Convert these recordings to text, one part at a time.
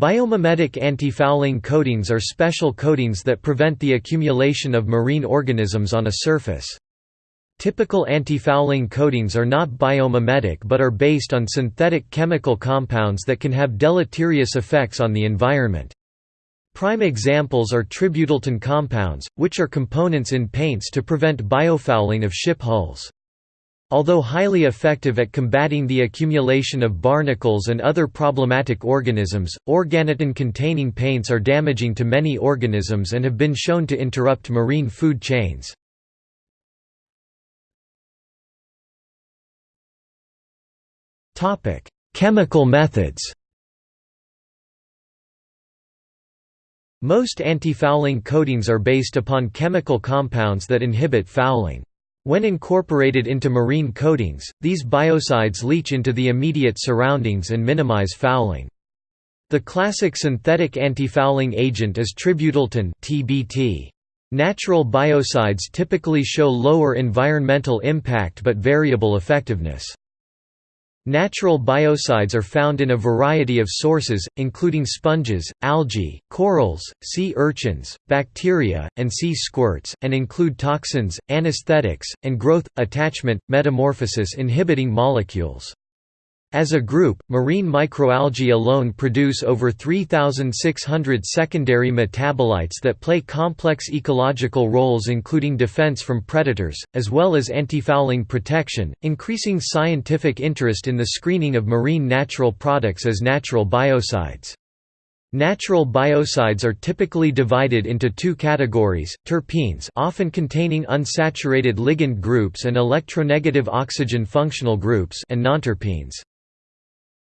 Biomimetic antifouling coatings are special coatings that prevent the accumulation of marine organisms on a surface. Typical antifouling coatings are not biomimetic but are based on synthetic chemical compounds that can have deleterious effects on the environment. Prime examples are tributyltin compounds, which are components in paints to prevent biofouling of ship hulls. Although highly effective at combating the accumulation of barnacles and other problematic organisms, organotin-containing paints are damaging to many organisms and have been shown to interrupt marine food chains. Chemical methods Most anti-fouling coatings are based upon chemical compounds that inhibit fouling. When incorporated into marine coatings, these biocides leach into the immediate surroundings and minimize fouling. The classic synthetic antifouling agent is tributyltin (TBT). Natural biocides typically show lower environmental impact but variable effectiveness. Natural biocides are found in a variety of sources, including sponges, algae, corals, sea urchins, bacteria, and sea squirts, and include toxins, anesthetics, and growth, attachment, metamorphosis inhibiting molecules. As a group, marine microalgae alone produce over 3,600 secondary metabolites that play complex ecological roles including defense from predators, as well as antifouling protection, increasing scientific interest in the screening of marine natural products as natural biocides. Natural biocides are typically divided into two categories, terpenes often containing unsaturated ligand groups and electronegative oxygen functional groups and nonterpenes.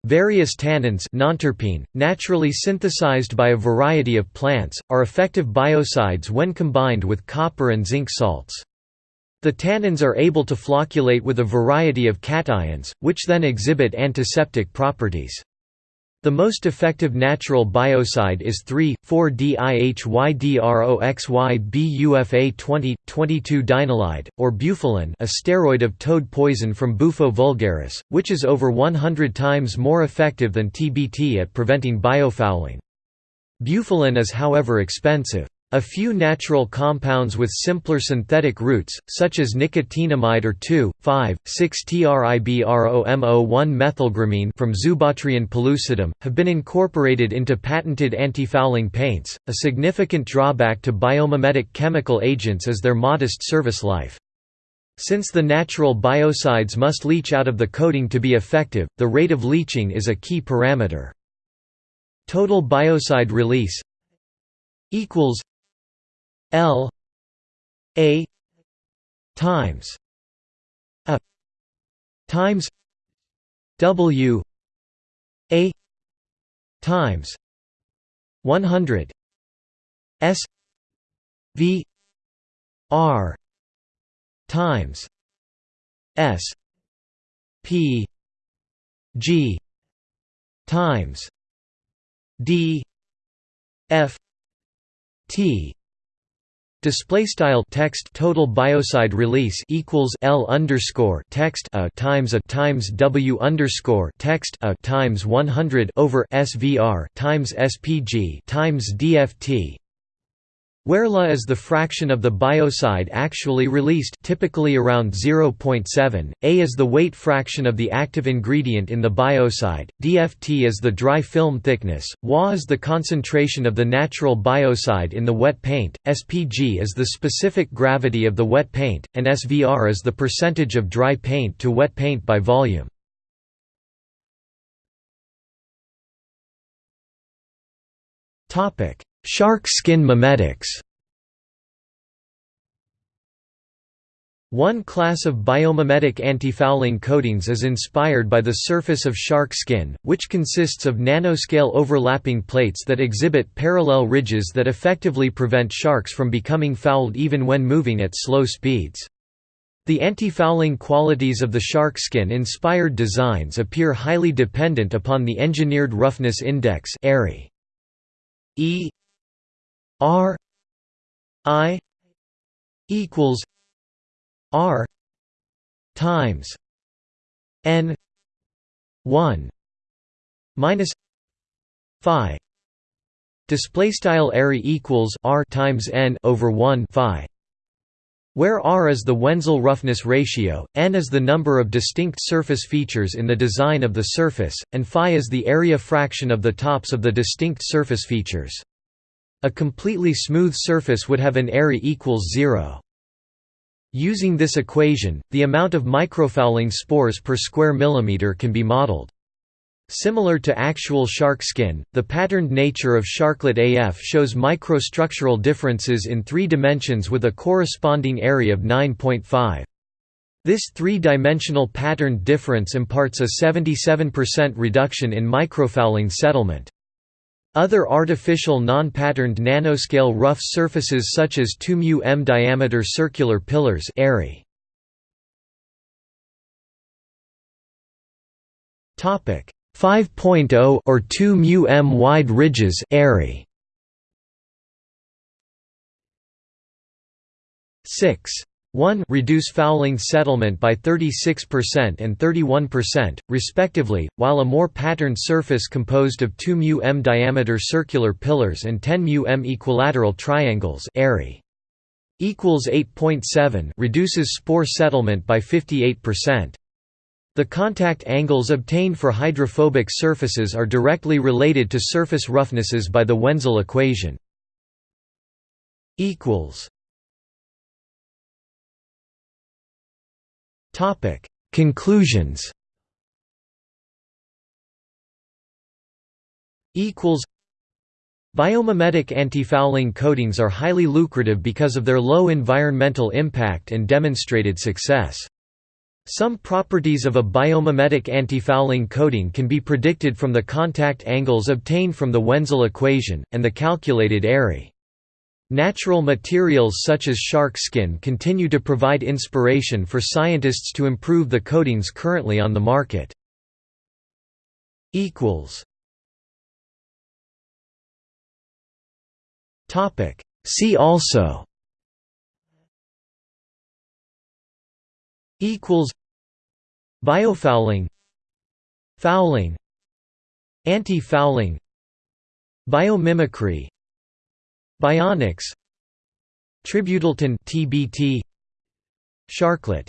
Various tannins nonterpene, naturally synthesized by a variety of plants, are effective biocides when combined with copper and zinc salts. The tannins are able to flocculate with a variety of cations, which then exhibit antiseptic properties. The most effective natural biocide is 3,4-dihydroxybufa 20,22-dienolide, or bufalin a steroid of toad poison from Bufo vulgaris, which is over 100 times more effective than TBT at preventing biofouling. Bufalin is however expensive. A few natural compounds with simpler synthetic routes, such as nicotinamide or 2,5,6-tribromo1-methylgramine from Zoobotryon pellucidum, have been incorporated into patented antifouling paints. A significant drawback to biomimetic chemical agents is their modest service life. Since the natural biocides must leach out of the coating to be effective, the rate of leaching is a key parameter. Total biocide release equals L A times A times W A times 100 S V R times S P G times D F T Display style text total biocide release equals L underscore text a times a times W underscore text a times 100 over SVR times SPG times DFT where La is the fraction of the biocide actually released typically around 0.7, A is the weight fraction of the active ingredient in the biocide, DFT is the dry film thickness, Wa is the concentration of the natural biocide in the wet paint, SPG is the specific gravity of the wet paint, and SVR is the percentage of dry paint to wet paint by volume. Topic Shark skin mimetics One class of biomimetic antifouling coatings is inspired by the surface of shark skin, which consists of nanoscale overlapping plates that exhibit parallel ridges that effectively prevent sharks from becoming fouled even when moving at slow speeds. The antifouling qualities of the shark skin-inspired designs appear highly dependent upon the engineered roughness index E R I equals R times N one minus Phi display style area equals r times n over 1 phi where r is the Wenzel roughness ratio, n is the number of distinct surface features in the design of the surface, and phi is the area fraction of the tops of the distinct surface features. A completely smooth surface would have an area equals 0. Using this equation, the amount of microfouling spores per square millimeter can be modeled. Similar to actual shark skin, the patterned nature of sharklet AF shows microstructural differences in three dimensions with a corresponding area of 9.5. This three-dimensional patterned difference imparts a 77% reduction in microfouling settlement. Other artificial non-patterned nanoscale rough surfaces such as 2 μm diameter circular pillars Topic 5.0 or 2 μm wide ridges airy. 6. 1 reduce fouling settlement by 36% and 31%, respectively, while a more patterned surface composed of 2 μm diameter circular pillars and 10 μm equilateral triangles equals 8.7 reduces spore settlement by 58%. The contact angles obtained for hydrophobic surfaces are directly related to surface roughnesses by the Wenzel equation. Conclusions Biomimetic antifouling coatings are highly lucrative because of their low environmental impact and demonstrated success. Some properties of a biomimetic antifouling coating can be predicted from the contact angles obtained from the Wenzel equation, and the calculated area. Natural materials such as shark skin continue to provide inspiration for scientists to improve the coatings currently on the market. See also. Equals. Biofouling. Fouling. Anti-fouling. Biomimicry bionics. Tributyltin tbt sharklet